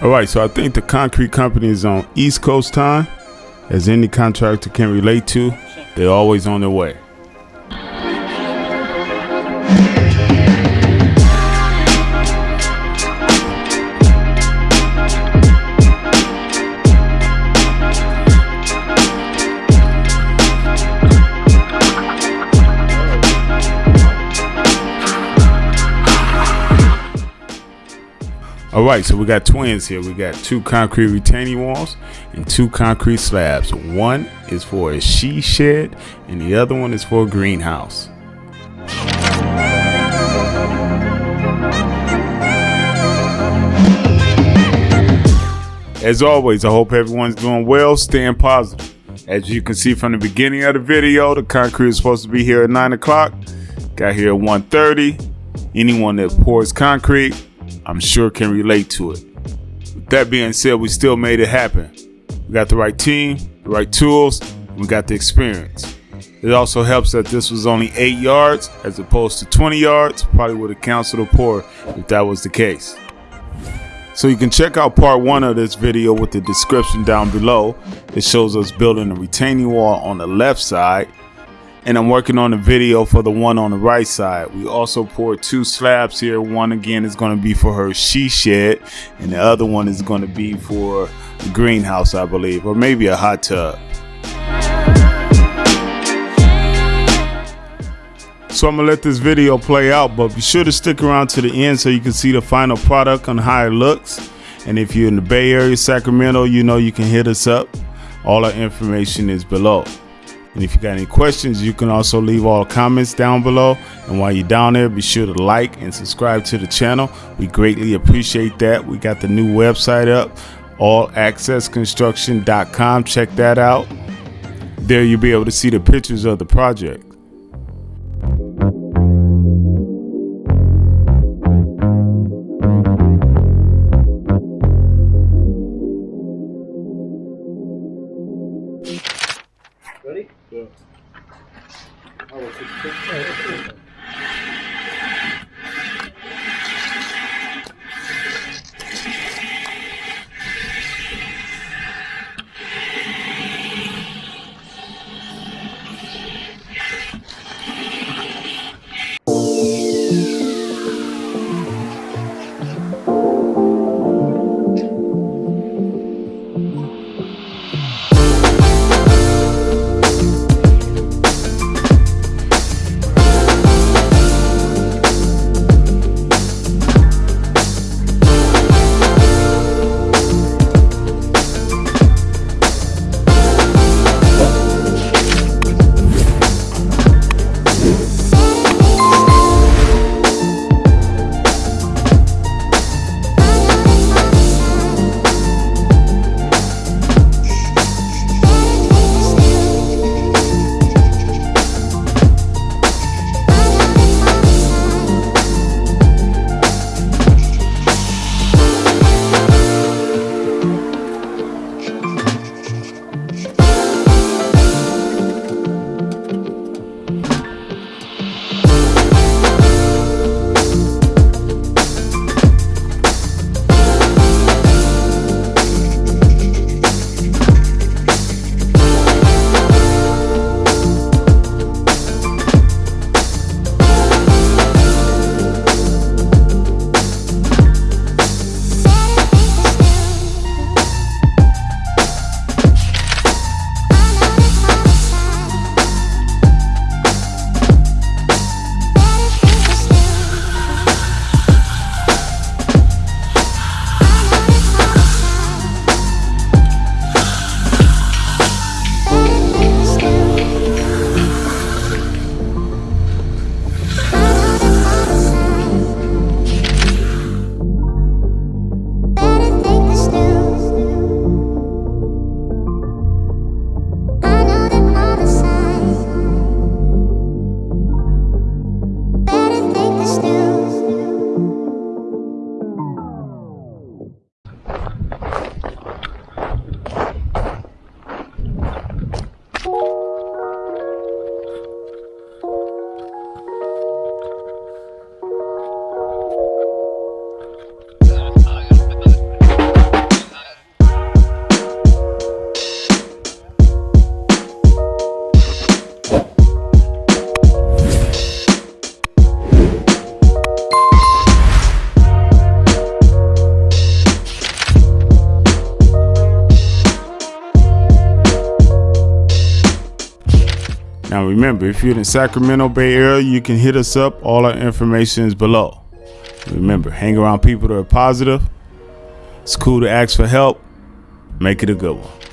All right, so I think the concrete company is on East Coast time. As any contractor can relate to, they're always on their way. All right, so we got twins here. We got two concrete retaining walls and two concrete slabs. One is for a she shed and the other one is for a greenhouse. As always, I hope everyone's doing well, staying positive. As you can see from the beginning of the video, the concrete is supposed to be here at 9 o'clock. Got here at 1.30. Anyone that pours concrete I'm sure can relate to it. With that being said, we still made it happen. We got the right team, the right tools, we got the experience. It also helps that this was only 8 yards as opposed to 20 yards. Probably would have counseled a pour if that was the case. So you can check out part 1 of this video with the description down below. It shows us building a retaining wall on the left side and I'm working on a video for the one on the right side. We also poured two slabs here. One again is going to be for her she shed, and the other one is going to be for the greenhouse, I believe, or maybe a hot tub. So I'm gonna let this video play out, but be sure to stick around to the end so you can see the final product on how it looks. And if you're in the Bay Area, Sacramento, you know you can hit us up. All our information is below. And if you got any questions, you can also leave all comments down below. And while you're down there, be sure to like and subscribe to the channel. We greatly appreciate that. We got the new website up, allaccessconstruction.com. Check that out. There you'll be able to see the pictures of the project. Now remember, if you're in the Sacramento Bay Area, you can hit us up. All our information is below. Remember, hang around people that are positive. It's cool to ask for help. Make it a good one.